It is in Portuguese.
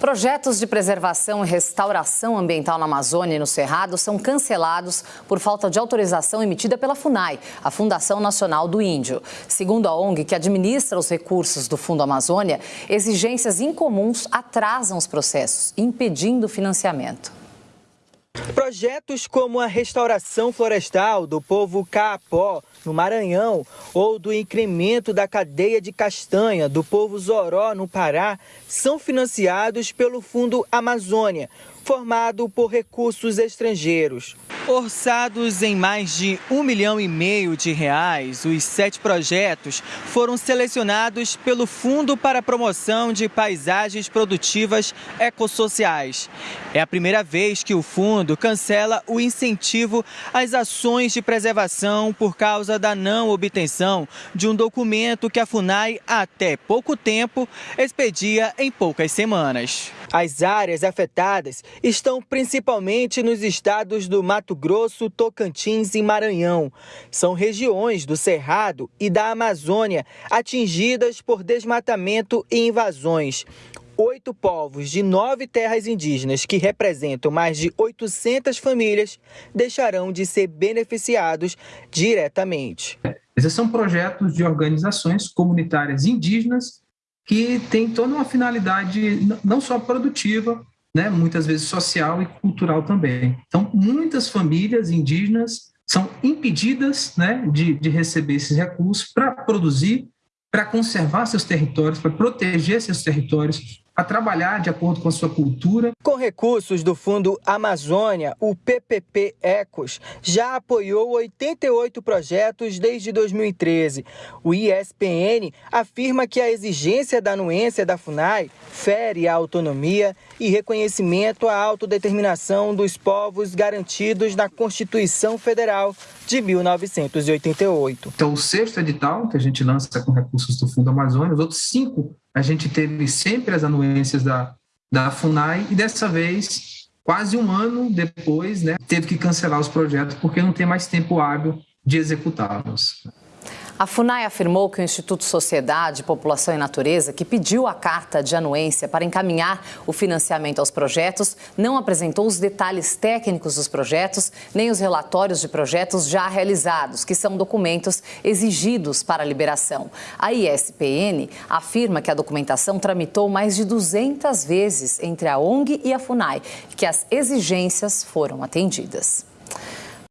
Projetos de preservação e restauração ambiental na Amazônia e no Cerrado são cancelados por falta de autorização emitida pela FUNAI, a Fundação Nacional do Índio. Segundo a ONG, que administra os recursos do Fundo Amazônia, exigências incomuns atrasam os processos, impedindo o financiamento. Projetos como a restauração florestal do povo Caapó, no Maranhão, ou do incremento da cadeia de castanha do povo Zoró, no Pará, são financiados pelo Fundo Amazônia, formado por recursos estrangeiros. Orçados em mais de um milhão e meio de reais, os sete projetos foram selecionados pelo Fundo para a Promoção de Paisagens Produtivas Ecossociais. É a primeira vez que o fundo cancela o incentivo às ações de preservação por causa da não obtenção de um documento que a FUNAI, até pouco tempo, expedia em poucas semanas. As áreas afetadas estão principalmente nos estados do Mato Grosso, Tocantins e Maranhão. São regiões do Cerrado e da Amazônia atingidas por desmatamento e invasões oito povos de nove terras indígenas, que representam mais de 800 famílias, deixarão de ser beneficiados diretamente. Esses são projetos de organizações comunitárias indígenas que têm toda uma finalidade não só produtiva, né, muitas vezes social e cultural também. Então, muitas famílias indígenas são impedidas né, de, de receber esses recursos para produzir, para conservar seus territórios, para proteger seus territórios, a trabalhar de acordo com a sua cultura. Com recursos do Fundo Amazônia, o PPP Ecos já apoiou 88 projetos desde 2013. O ISPN afirma que a exigência da anuência da FUNAI fere a autonomia e reconhecimento à autodeterminação dos povos garantidos na Constituição Federal de 1988. Então, o sexto edital que a gente lança com recursos do Fundo Amazônia, os outros cinco a gente teve sempre as anuências da, da FUNAI e dessa vez, quase um ano depois, né, teve que cancelar os projetos porque não tem mais tempo hábil de executá-los. A FUNAI afirmou que o Instituto Sociedade, População e Natureza, que pediu a carta de anuência para encaminhar o financiamento aos projetos, não apresentou os detalhes técnicos dos projetos, nem os relatórios de projetos já realizados, que são documentos exigidos para a liberação. A ISPN afirma que a documentação tramitou mais de 200 vezes entre a ONG e a FUNAI, que as exigências foram atendidas.